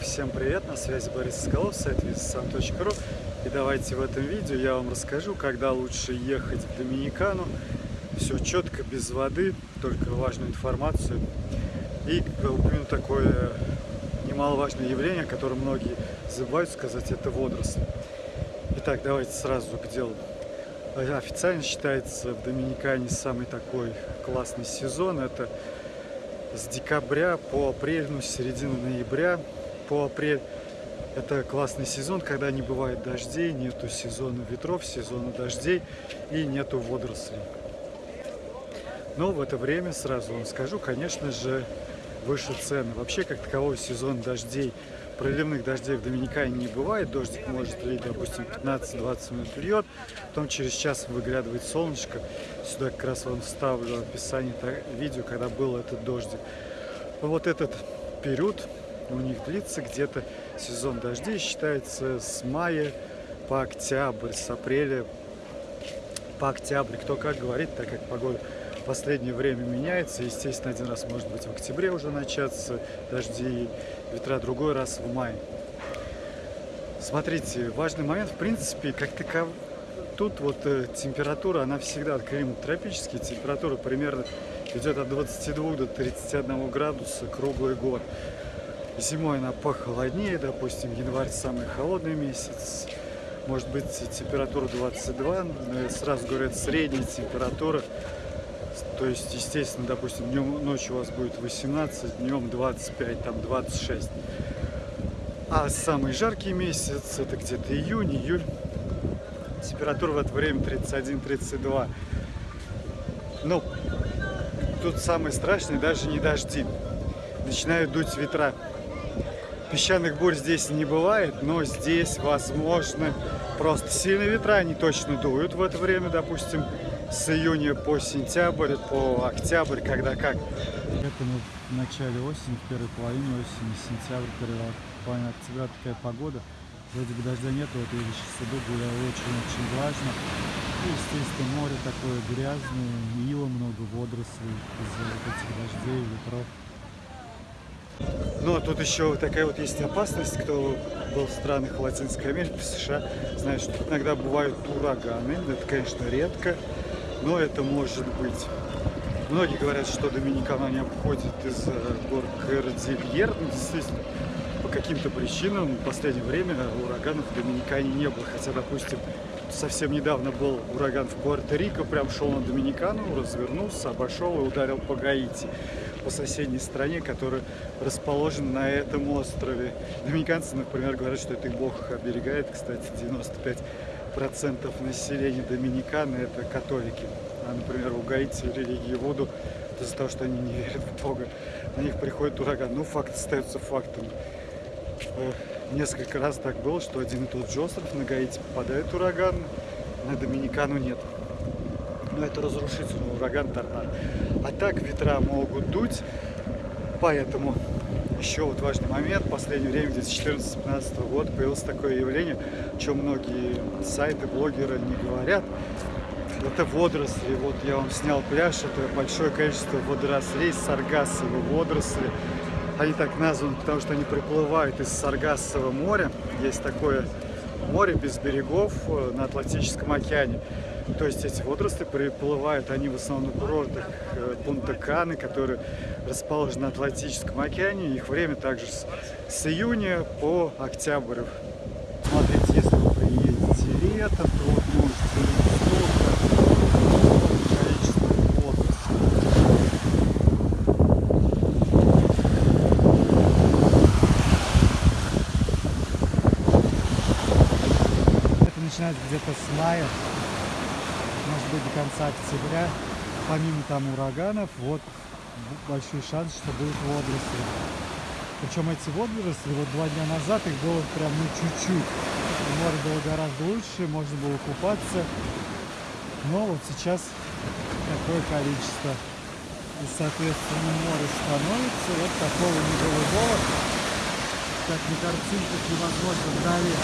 Всем привет, на связи Борис Соколов, сайт visasam.ru И давайте в этом видео я вам расскажу, когда лучше ехать в Доминикану. Все четко, без воды, только важную информацию. И упомяну такое немаловажное явление, о котором многие забывают сказать, это водоросли. Итак, давайте сразу к делу. Официально считается в Доминикане самый такой классный сезон. Это с декабря по апрель, ну, с середины ноября по апрель. Это классный сезон, когда не бывает дождей, нету сезона ветров, сезона дождей и нету водорослей. Но в это время, сразу вам скажу, конечно же, выше цены. Вообще, как таковой сезон дождей, проливных дождей в Доминикане не бывает. Дождик может лить, допустим, 15-20 минут льет, потом через час выглядывает солнышко. Сюда как раз вам вставлю описание видео, когда был этот дождик. Вот этот период у них длится где-то сезон дождей, считается с мая по октябрь, с апреля по октябрь. Кто как говорит, так как погода последнее время меняется. Естественно, один раз может быть в октябре уже начаться дожди, ветра, другой раз в мае. Смотрите, важный момент, в принципе, как таков... Тут вот э, температура, она всегда, климат тропический, температура примерно идет от 22 до 31 градуса круглый год. Зимой она похолоднее, допустим, январь самый холодный месяц, может быть температура 22, сразу говорят средняя температура то есть, естественно, допустим, днем, ночью у вас будет 18, днем 25, там 26. А самый жаркий месяц, это где-то июнь, июль. Температура в это время 31-32. Ну, тут самое страшное даже не дожди. Начинают дуть ветра. Песчаных бурь здесь не бывает, но здесь, возможно, просто сильные ветра, они точно дуют в это время, допустим, с июня по сентябрь, по октябрь, когда как. Это мы в начале осени, в первой половине осени, сентябрь, первая половина октября такая погода. Вроде бы дождя нет, вот я сейчас иду, гуляю очень-очень влажно. И, естественно, море такое грязное, ила много, водорослей из-за этих дождей, ветров. Ну, а тут еще такая вот есть опасность, кто был в странах Латинской Америки, США, знает, что иногда бывают ураганы. Это, конечно, редко но это может быть. Многие говорят, что Доминикана не обходит из гор Кордильер. Ну, действительно, по каким-то причинам в последнее время ураганов в Доминикане не было. Хотя, допустим, совсем недавно был ураган в Пуэрто-Рико, прям шел на Доминикану, развернулся, обошел и ударил по Гаити, по соседней стране, которая расположена на этом острове. Доминиканцы, например, говорят, что это их бог оберегает, кстати, 95 процентов населения Доминиканы это католики. А, например, у Гаити религии Вуду, из-за того, что они не верят в Бога, на них приходит ураган. Ну, факт остается фактом. Э, несколько раз так было, что один и тот же остров на Гаити попадает ураган, на Доминикану нет. Но это разрушительный ураган торнадо. А так ветра могут дуть, поэтому еще вот важный момент, в последнее время, где-то 14-15 года, появилось такое явление, о чем многие сайты, блогеры не говорят. Это водоросли. Вот я вам снял пляж, это большое количество водорослей, саргассовые водоросли. Они так названы, потому что они приплывают из Саргассового моря. Есть такое море без берегов э, на Атлантическом океане. То есть эти водоросли приплывают, они в основном на курортах э, Пунта-Каны, которые расположены на Атлантическом океане. Их время также с, с июня по октябрь. Смотрите, если вы приедете летом, то вот можете начинается где-то с мая быть до конца октября. Помимо там ураганов, вот большой шанс, что будут водоросли. Причем эти водоросли, вот два дня назад их было прям ну чуть-чуть. Море было гораздо лучше, можно было купаться. Но вот сейчас такое количество. И, соответственно, море становится вот такого неголубого, как на картинках невозможно вдали,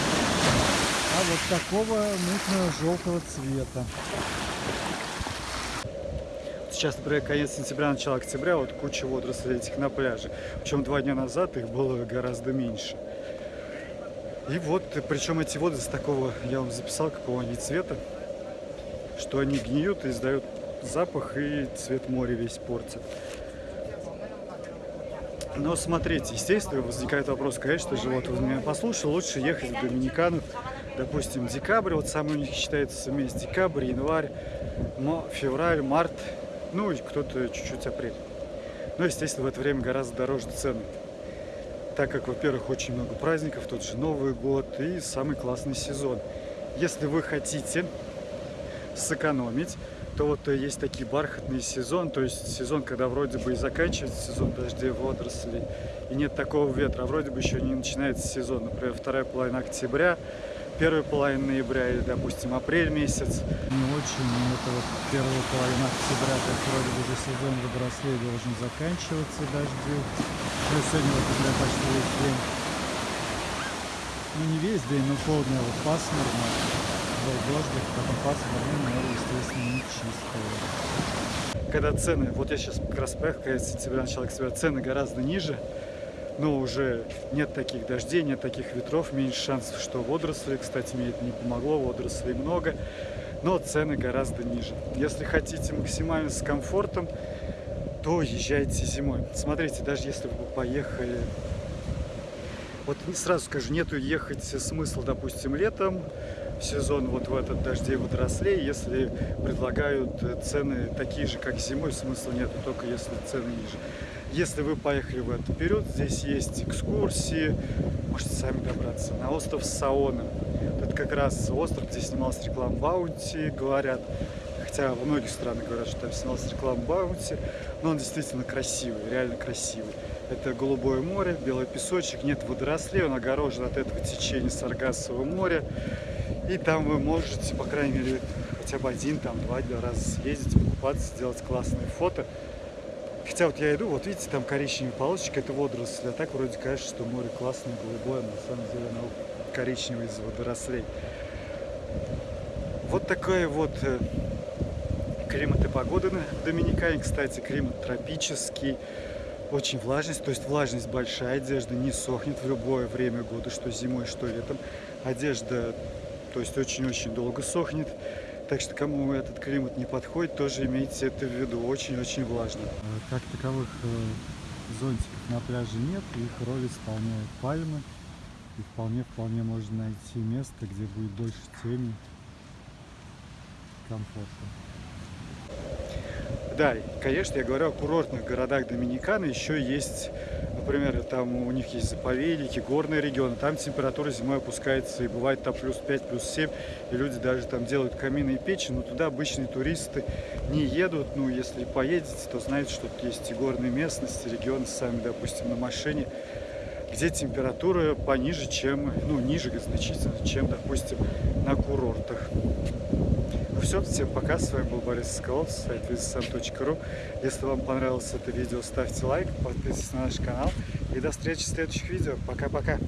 а вот такого мутно-желтого цвета Сейчас, например, конец сентября, начало октября, вот куча водорослей этих на пляже. Причем два дня назад их было гораздо меньше. И вот, причем эти с такого, я вам записал, какого они цвета, что они гниют и издают запах, и цвет моря весь портит. Но смотрите, естественно, возникает вопрос, конечно же, вот вы меня послушали, лучше ехать в Доминикану, допустим, декабрь, вот самый у них считается месяц декабрь, январь, февраль, март, ну и кто-то чуть-чуть апрель. Но, естественно, в это время гораздо дороже цены. Так как, во-первых, очень много праздников, тот же Новый год и самый классный сезон. Если вы хотите сэкономить, то вот э, есть такие бархатный сезон, то есть сезон, когда вроде бы и заканчивается сезон дождей, водорослей, и нет такого ветра, а вроде бы еще не начинается сезон, например, вторая половина октября, первая половина ноября или, допустим, апрель месяц. Не очень, это вот первая половина октября, как вроде бы уже сезон водорослей должен заканчиваться дождю. Ну, сегодня вот уже почти весь день. Ну, не весь день, но полдня вот пасмурно был дождик, потом пасмурно, море, естественно, не чистое. Когда цены, вот я сейчас как раз поехал, конец сентября, начало октября, цены гораздо ниже, но уже нет таких дождей, нет таких ветров, меньше шансов, что водоросли, кстати, мне это не помогло, водорослей много, но цены гораздо ниже. Если хотите максимально с комфортом, то езжайте зимой. Смотрите, даже если вы поехали вот сразу скажу, нету ехать смысла, допустим, летом, в сезон вот в этот дождей водорослей, если предлагают цены такие же, как зимой, смысла нет, только если цены ниже. Если вы поехали в этот период, здесь есть экскурсии, можете сами добраться на остров Саона. Это как раз остров, где снималась реклама Баунти, говорят. Хотя во многих странах говорят, что там снималась реклама Баунти, но он действительно красивый, реально красивый. Это голубое море, белый песочек, нет водорослей, он огорожен от этого течения Саргассового моря. И там вы можете, по крайней мере, хотя бы один, там, два раза съездить, покупаться, сделать классные фото. Хотя вот я иду, вот видите, там коричневая полосочка, это водоросли. А так вроде кажется, что море классное, голубое, но на самом деле оно коричневое из водорослей. Вот такой вот э, климат и погода на Доминикане. Кстати, климат тропический очень влажность, то есть влажность большая, одежда не сохнет в любое время года, что зимой, что летом. Одежда, то есть очень-очень долго сохнет. Так что кому этот климат не подходит, тоже имейте это в виду, очень-очень влажно. Э, как таковых э, зонтиков на пляже нет, их роль исполняют пальмы. И вполне-вполне можно найти место, где будет больше тени, комфорта. Да, конечно, я говорю о курортных городах Доминиканы. Еще есть, например, там у них есть заповедники, горные регионы. Там температура зимой опускается и бывает там плюс 5, плюс 7. И люди даже там делают камины и печи. Но туда обычные туристы не едут. Ну, если поедете, то знаете, что тут есть и горные местности, регионы сами, допустим, на машине где температура пониже, чем, ну, ниже значительно, чем, допустим, на курортах все, всем пока, с вами был Борис Соколов, сайт visasam.ru. Если вам понравилось это видео, ставьте лайк, подписывайтесь на наш канал и до встречи в следующих видео. Пока-пока!